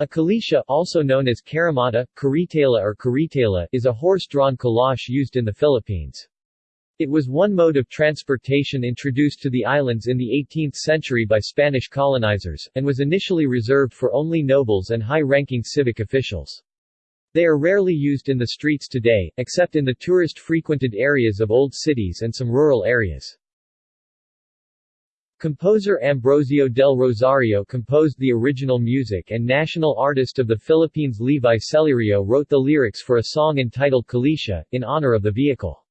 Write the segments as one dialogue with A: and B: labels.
A: A kalisha also known as karamata, karitala or karitala is a horse-drawn kalash used in the Philippines. It was one mode of transportation introduced to the islands in the 18th century by Spanish colonizers, and was initially reserved for only nobles and high-ranking civic officials. They are rarely used in the streets today, except in the tourist-frequented areas of old cities and some rural areas. Composer Ambrosio del Rosario composed the original music and national artist of the Philippines Levi Celerio wrote the lyrics for a song entitled Kalisha, in honor of the vehicle.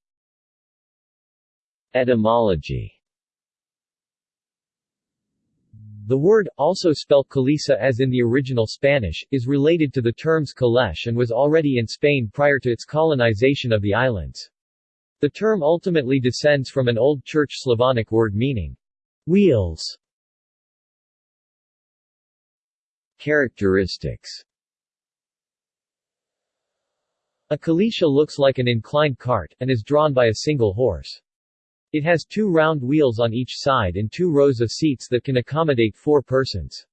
A: Etymology The word, also spelt Kalisa as in the original Spanish, is related to the terms Kalesh and was already in Spain prior to its colonization of the islands. The term ultimately descends from an Old Church Slavonic word meaning Wheels Characteristics A kalisha looks like an inclined cart, and is drawn by a single horse. It has two round wheels on each side and two rows of seats that can accommodate four persons.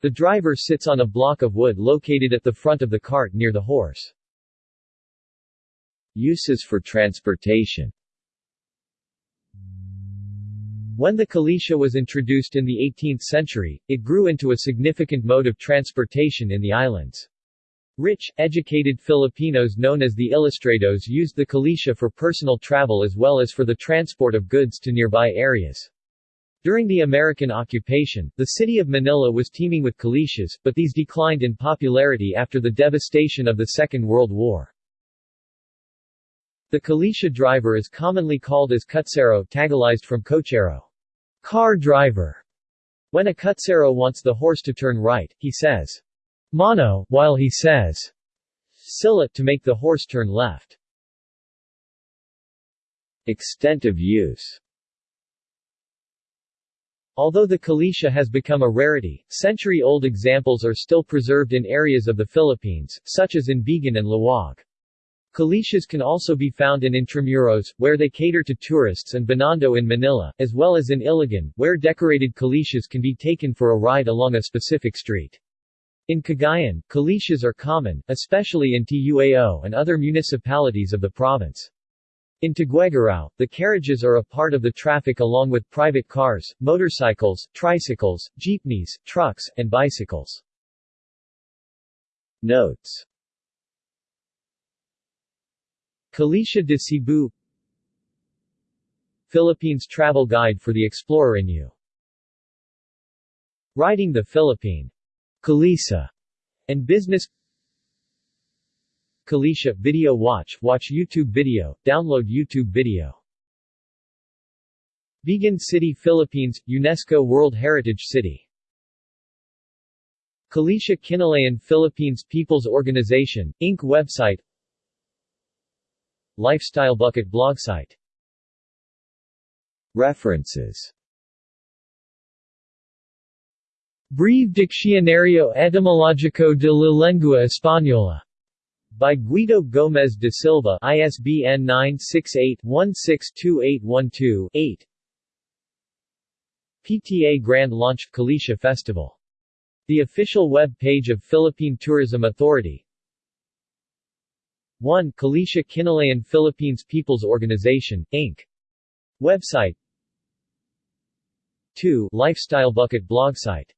A: The driver sits on a block of wood located at the front of the cart near the horse. Uses for transportation when the Kalisha was introduced in the 18th century, it grew into a significant mode of transportation in the islands. Rich, educated Filipinos known as the Ilustrados used the Kalisha for personal travel as well as for the transport of goods to nearby areas. During the American occupation, the city of Manila was teeming with Kalishas, but these declined in popularity after the devastation of the Second World War. The Kalisha driver is commonly called as kutsero tagalized from cochero. Car driver. When a kutsero wants the horse to turn right, he says, Mano, while he says, Sila to make the horse turn left. Extent of use Although the Kalisha has become a rarity, century-old examples are still preserved in areas of the Philippines, such as in Vigan and Laoag. Kalishas can also be found in Intramuros, where they cater to tourists and Binondo in Manila, as well as in Iligan, where decorated kalishas can be taken for a ride along a specific street. In Cagayan, kalishas are common, especially in Tuao and other municipalities of the province. In Tuguegarao, the carriages are a part of the traffic along with private cars, motorcycles, tricycles, jeepneys, trucks, and bicycles. Notes Kalisha de Cebu Philippines Travel Guide for the Explorer in You. Riding the Philippine Kalisa and Business Kalisha Video Watch Watch YouTube video, download YouTube video. Vigan City Philippines, UNESCO World Heritage City. Kalisha Kinalayan Philippines People's Organization, Inc. website Lifestyle Bucket blog site. References. Breve Diccionario Etimológico de la Lengua Española. By Guido Gómez de Silva ISBN 968-162812-8 PTA Grand launched Kalisha Festival. The official web page of Philippine Tourism Authority 1. Kalisha Kinalayan Philippines People's Organization, Inc. Website 2. Lifestyle Bucket blog site